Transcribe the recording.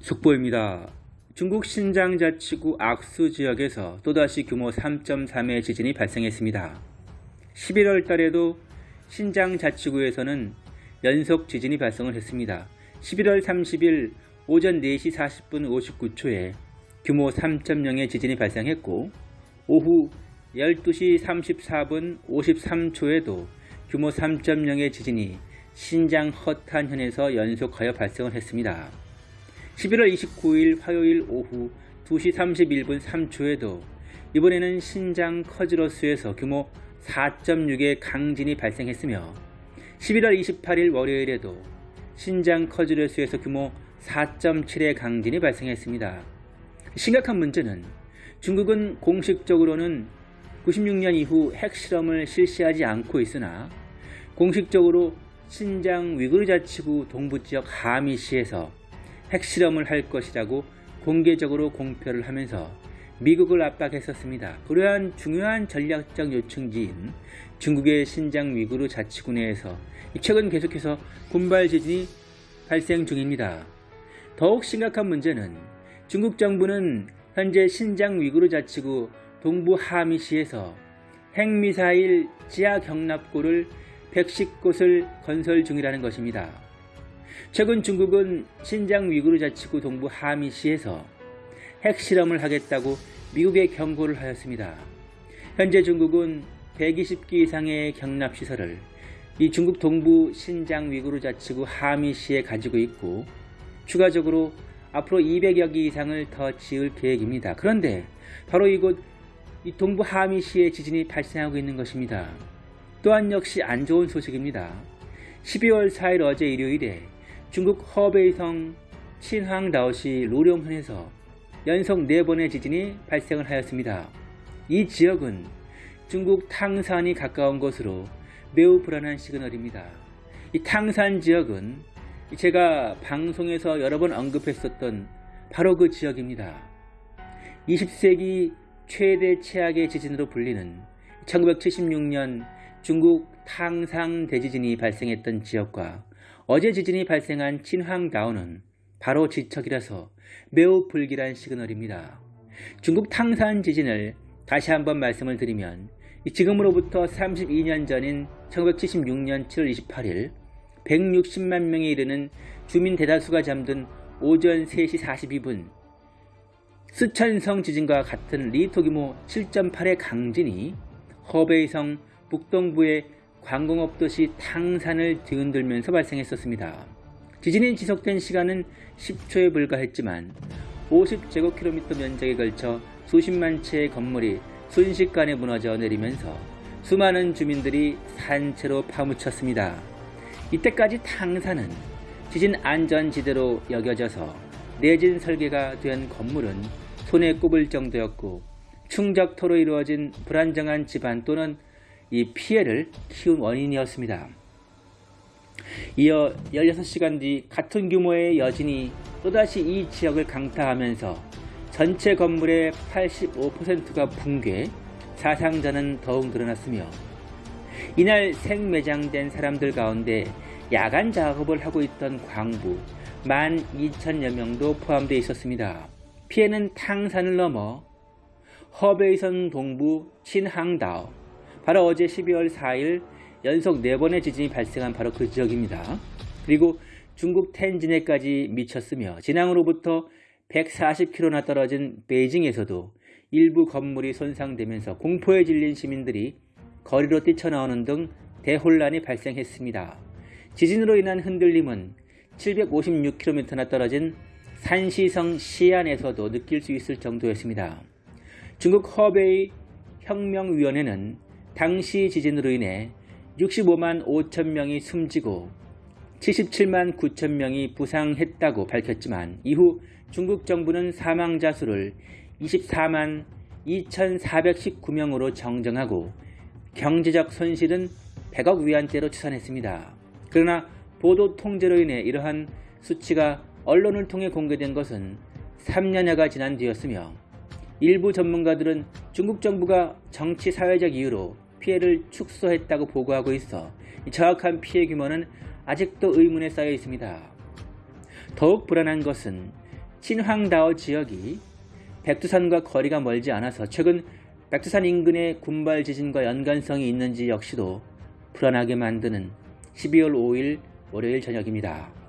속보입니다. 중국 신장 자치구 악수 지역에서 또다시 규모 3.3의 지진이 발생했습니다. 11월 달에도 신장 자치구에서는 연속 지진이 발생을 했습니다. 11월 30일 오전 4시 40분 59초에 규모 3.0의 지진이 발생했고 오후 12시 34분 53초에도 규모 3.0의 지진이 신장 허탄현에서 연속하여 발생을 했습니다. 11월 29일 화요일 오후 2시 31분 3초에도 이번에는 신장 커즈러스에서 규모 4.6의 강진이 발생했으며 11월 28일 월요일에도 신장 커즈러스에서 규모 4.7의 강진이 발생했습니다. 심각한 문제는 중국은 공식적으로는 96년 이후 핵실험을 실시하지 않고 있으나 공식적으로 신장 위구르 자치구 동부지역 하미시에서 핵실험을 할 것이라고 공개적으로 공표를 하면서 미국을 압박했었습니다. 그러한 중요한 전략적 요청지인 중국의 신장 위구르 자치구 내에서 최근 계속해서 군발 지진이 발생 중입니다. 더욱 심각한 문제는 중국 정부는 현재 신장 위구르 자치구 동부 하미시에서 핵미사일 지하 경납고를 110곳을 건설 중이라는 것입니다. 최근 중국은 신장 위구르 자치구 동부 하미시에서 핵실험을 하겠다고 미국에 경고를 하였습니다. 현재 중국은 120기 이상의 경납시설을 이 중국 동부 신장 위구르 자치구 하미시에 가지고 있고 추가적으로 앞으로 200여 기 이상을 더 지을 계획입니다. 그런데 바로 이곳 이 동부 하미시에 지진이 발생하고 있는 것입니다. 또한 역시 안 좋은 소식입니다. 12월 4일 어제 일요일에 중국 허베이성 친황다오시 로룡현에서 연속 4번의 지진이 발생을 하였습니다. 이 지역은 중국 탕산이 가까운 곳으로 매우 불안한 시그널입니다. 이 탕산 지역은 제가 방송에서 여러 번 언급했었던 바로 그 지역입니다. 20세기 최대 최악의 지진으로 불리는 1976년 중국 탕상 대지진이 발생했던 지역과 어제 지진이 발생한 친황다오는 바로 지척이라서 매우 불길한 시그널입니다. 중국 탕산 지진을 다시 한번 말씀을 드리면 지금으로부터 32년 전인 1976년 7월 28일 160만 명에 이르는 주민 대다수가 잠든 오전 3시 42분 스천성 지진과 같은 리터 규모 7.8의 강진이 허베이성 북동부의 관공업 도시 탕산을 뒤흔들면서 발생했었습니다. 지진이 지속된 시간은 10초에 불과했지만 50제곱킬로미터 면적에 걸쳐 수십만 채의 건물이 순식간에 무너져 내리면서 수많은 주민들이 산채로 파묻혔습니다. 이때까지 탕산은 지진 안전지대로 여겨져서 내진 설계가 된 건물은 손에 꼽을 정도였고 충적토로 이루어진 불안정한 집안 또는 이 피해를 키운 원인이었습니다. 이어 16시간 뒤 같은 규모의 여진이 또다시 이 지역을 강타하면서 전체 건물의 85%가 붕괴, 사상자는 더욱 늘어났으며 이날 생매장된 사람들 가운데 야간 작업을 하고 있던 광부 12,000여 명도 포함되어 있었습니다. 피해는 탕산을 넘어 허베이선 동부 친항다오 바로 어제 12월 4일 연속 4번의 지진이 발생한 바로 그 지역입니다. 그리고 중국 텐진에까지 미쳤으며 진앙으로부터 140km나 떨어진 베이징에서도 일부 건물이 손상되면서 공포에 질린 시민들이 거리로 뛰쳐나오는 등 대혼란이 발생했습니다. 지진으로 인한 흔들림은 756km나 떨어진 산시성 시안에서도 느낄 수 있을 정도였습니다. 중국 허베이 혁명위원회는 당시 지진으로 인해 65만 5천 명이 숨지고 77만 9천 명이 부상했다고 밝혔지만 이후 중국 정부는 사망자 수를 24만 2,419명으로 정정하고 경제적 손실은 100억 위안대로 추산했습니다. 그러나 보도 통제로 인해 이러한 수치가 언론을 통해 공개된 것은 3년여가 지난 뒤였으며 일부 전문가들은 중국 정부가 정치 사회적 이유로 피해를 축소했다고 보고하고 있어 정확한 피해 규모는 아직도 의문에 쌓여 있습니다. 더욱 불안한 것은 친황다오 지역이 백두산과 거리가 멀지 않아서 최근 백두산 인근의 군발 지진과 연관성이 있는지 역시도 불안하게 만드는 12월 5일 월요일 저녁입니다.